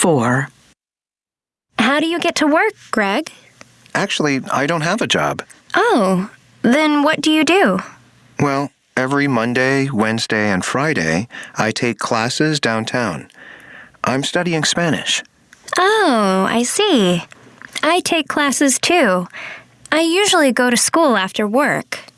4. How do you get to work, Greg? Actually, I don't have a job. Oh, then what do you do? Well, every Monday, Wednesday, and Friday, I take classes downtown. I'm studying Spanish. Oh, I see. I take classes too. I usually go to school after work.